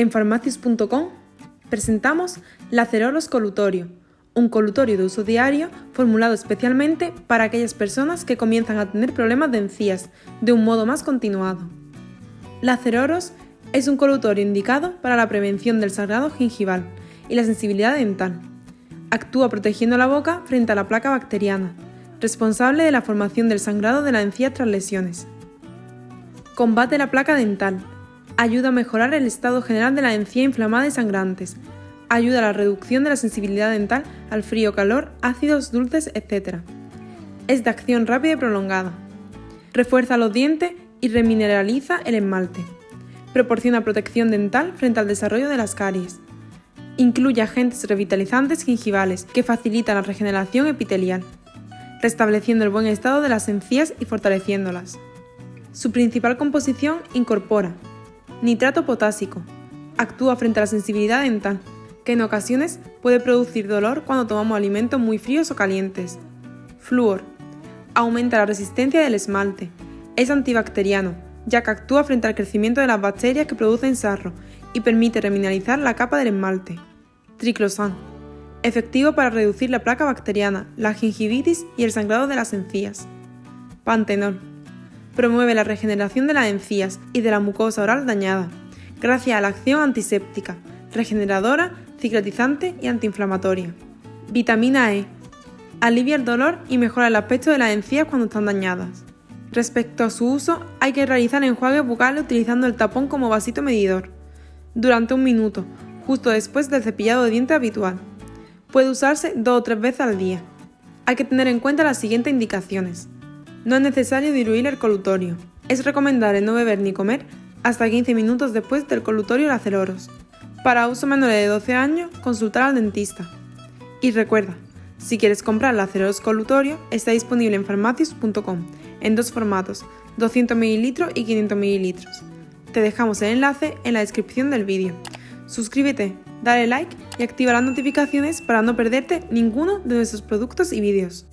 En farmacius.com presentamos Lacerolos Colutorio, un colutorio de uso diario formulado especialmente para aquellas personas que comienzan a tener problemas de encías de un modo más continuado. Laceroros es un colutorio indicado para la prevención del sangrado gingival y la sensibilidad dental. Actúa protegiendo la boca frente a la placa bacteriana, responsable de la formación del sangrado de la encía tras lesiones. Combate la placa dental. Ayuda a mejorar el estado general de la encía inflamada y sangrantes. Ayuda a la reducción de la sensibilidad dental al frío, calor, ácidos, dulces, etc. Es de acción rápida y prolongada. Refuerza los dientes y remineraliza el esmalte. Proporciona protección dental frente al desarrollo de las caries. Incluye agentes revitalizantes gingivales que facilitan la regeneración epitelial, restableciendo el buen estado de las encías y fortaleciéndolas. Su principal composición incorpora nitrato potásico, actúa frente a la sensibilidad dental, que en ocasiones puede producir dolor cuando tomamos alimentos muy fríos o calientes. Flúor, aumenta la resistencia del esmalte, es antibacteriano, ya que actúa frente al crecimiento de las bacterias que producen sarro y permite remineralizar la capa del esmalte. Triclosan, efectivo para reducir la placa bacteriana, la gingivitis y el sangrado de las encías. Pantenol, promueve la regeneración de las encías y de la mucosa oral dañada, gracias a la acción antiséptica, regeneradora, cicatrizante y antiinflamatoria. Vitamina E. Alivia el dolor y mejora el aspecto de las encías cuando están dañadas. Respecto a su uso, hay que realizar enjuagues bucales utilizando el tapón como vasito medidor, durante un minuto, justo después del cepillado de dientes habitual. Puede usarse dos o tres veces al día. Hay que tener en cuenta las siguientes indicaciones. No es necesario diluir el colutorio. Es recomendable no beber ni comer hasta 15 minutos después del colutorio laceroros. Para uso menores de 12 años, consultar al dentista. Y recuerda, si quieres comprar laceroros colutorio, está disponible en farmacias.com en dos formatos, 200 ml y 500 ml. Te dejamos el enlace en la descripción del vídeo. Suscríbete, dale like y activa las notificaciones para no perderte ninguno de nuestros productos y vídeos.